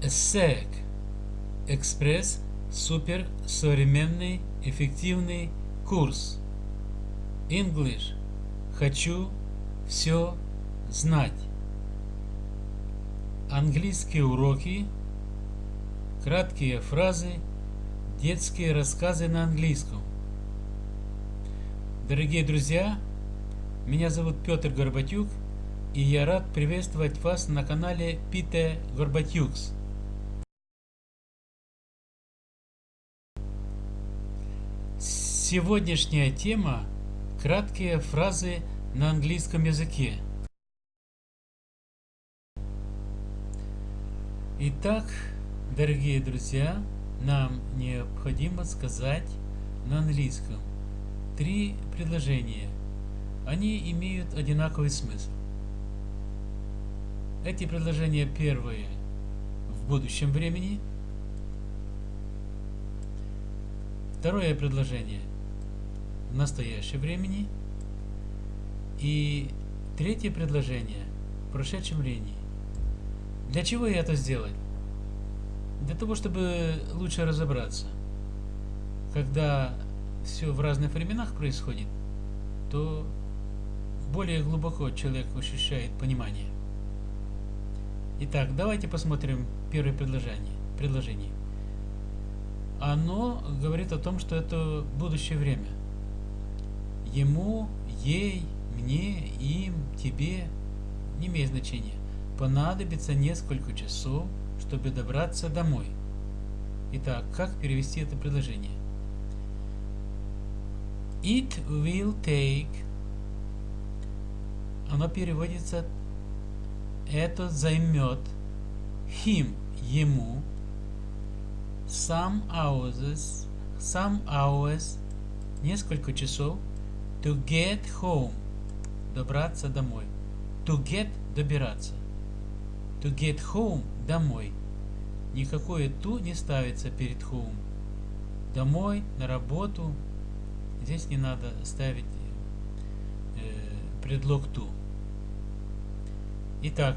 ESSEC Экспресс Супер Современный Эффективный Курс. English. Хочу все знать. Английские уроки. Краткие фразы. Детские рассказы на английском. Дорогие друзья, меня зовут Петр Горбатюк, и я рад приветствовать вас на канале Пите Горбатюкс. Сегодняшняя тема – краткие фразы на английском языке. Итак, дорогие друзья, нам необходимо сказать на английском три предложения. Они имеют одинаковый смысл. Эти предложения первые в будущем времени. Второе предложение в настоящем времени. И третье предложение в прошедшем времени. Для чего я это сделал? Для того, чтобы лучше разобраться. Когда все в разных временах происходит, то более глубоко человек ощущает понимание. Итак, давайте посмотрим первое предложение. предложение. Оно говорит о том, что это будущее время. Ему, ей, мне, им, тебе не имеет значения. Понадобится несколько часов, чтобы добраться домой. Итак, как перевести это предложение? It will take оно переводится это займет him ему some hours some hours несколько часов to get home добраться домой. To get добираться. To get home домой. Никакое to не ставится перед home. Домой на работу. Здесь не надо ставить э, предлог to. Итак,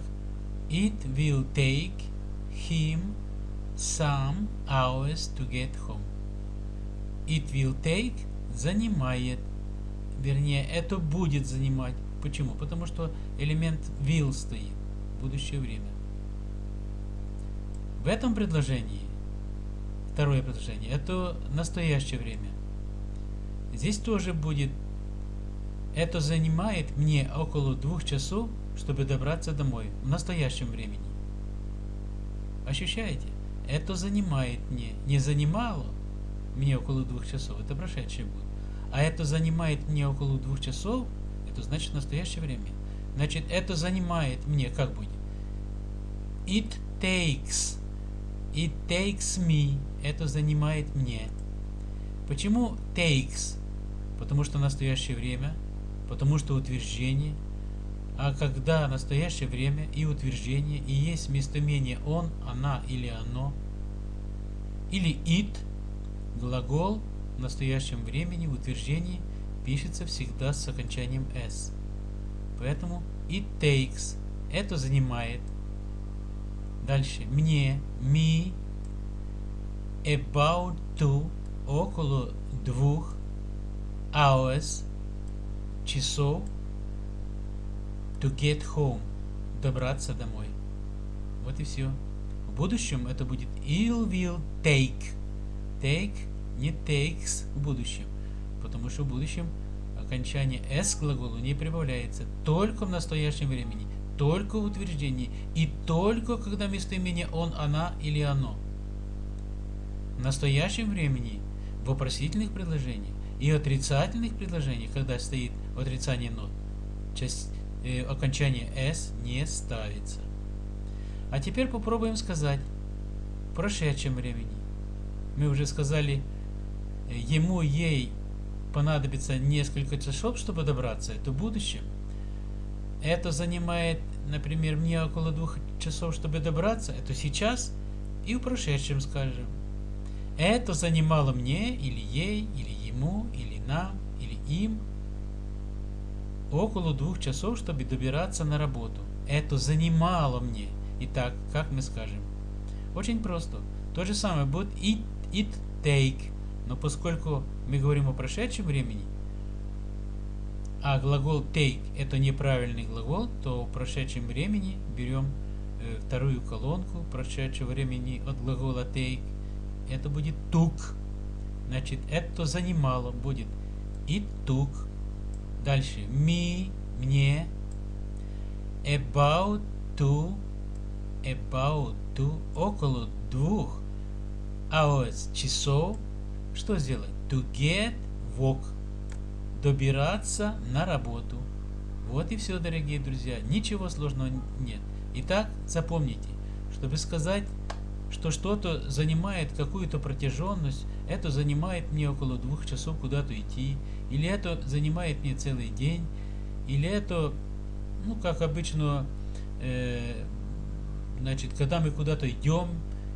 it will take him some hours to get home. It will take занимает. Вернее, это будет занимать. Почему? Потому что элемент will стоит. Будущее время. В этом предложении, второе предложение, это настоящее время. Здесь тоже будет, это занимает мне около двух часов чтобы добраться домой в настоящем времени. Ощущаете? Это занимает мне. Не занимало мне около двух часов, это прошедшее будет. А это занимает мне около двух часов, это значит настоящее время. Значит, это занимает мне, как будет? It takes. It takes me. Это занимает мне. Почему takes? Потому что настоящее время, потому что утверждение – а когда настоящее время и утверждение и есть местоимение он, она или оно, или it, глагол в настоящем времени в утверждении пишется всегда с окончанием s. Поэтому it takes, это занимает. Дальше, мне, me, about two, около двух, hours, часов, To get home. Добраться домой. Вот и все. В будущем это будет it will take. Take не takes в будущем. Потому что в будущем окончание s к глаголу не прибавляется. Только в настоящем времени. Только в утверждении. И только когда местоимение он, она или оно. В настоящем времени в вопросительных предложениях и отрицательных предложениях, когда стоит отрицание нот, часть э, окончание s не ставится. А теперь попробуем сказать в прошедшем времени. Мы уже сказали, ему, ей понадобится несколько часов, чтобы добраться. Это в будущем. Это занимает, например, мне около двух часов, чтобы добраться. Это сейчас и в прошедшем, скажем. Это занимало мне, или ей, или ему, или нам, или им около двух часов, чтобы добираться на работу. Это занимало мне. Итак, как мы скажем? Очень просто. То же самое будет it, it take. Но поскольку мы говорим о прошедшем времени, а глагол take это неправильный глагол, то в прошедшем времени берем э, вторую колонку прошедшего времени от глагола take. Это будет took. Значит, это занимало будет it took. Дальше me, мне. About to, about to, около двух hours, часов. Что сделать? To get work добираться на работу. Вот и все, дорогие друзья. Ничего сложного нет. Итак, запомните, чтобы сказать, что что-то занимает какую-то протяженность, это занимает мне около двух часов куда-то идти, или это занимает мне целый день, или это, ну, как обычно, э, значит, когда мы куда-то идем,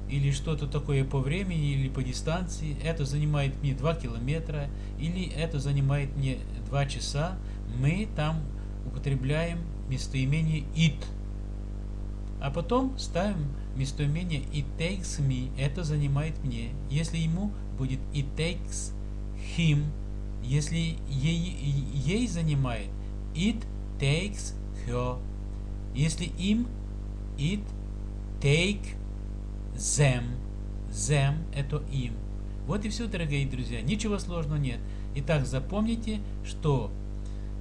или что-то такое по времени или по дистанции, это занимает мне 2 километра, или это занимает мне 2 часа, мы там употребляем местоимение it. А потом ставим местоимение it takes me, это занимает мне. Если ему будет it takes him, если ей, ей занимает it takes her. Если им it take them. Them – это им. Вот и все, дорогие друзья. Ничего сложного нет. Итак, запомните, что,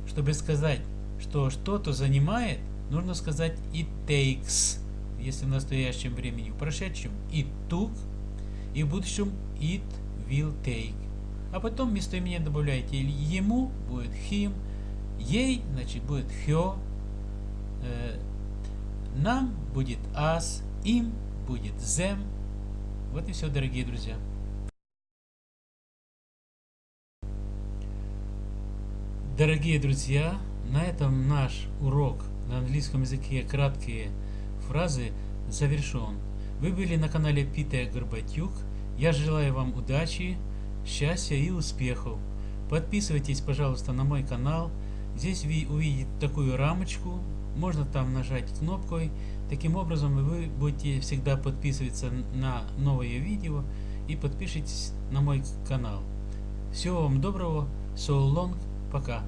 чтобы сказать, что что-то занимает, нужно сказать it takes, если в настоящем времени. В прошедшем it took, и в будущем it will take. А потом местоимение добавляете ему, будет him, ей, значит, будет her, э, нам будет us, им будет them. Вот и все, дорогие друзья. Дорогие друзья, на этом наш урок на английском языке краткие фразы завершен. Вы были на канале Питер Горбатюк. Я желаю вам удачи, счастья и успехов. Подписывайтесь, пожалуйста, на мой канал. Здесь вы увидите такую рамочку. Можно там нажать кнопкой Таким образом вы будете всегда подписываться на новые видео и подпишитесь на мой канал. Всего вам доброго, so long, пока.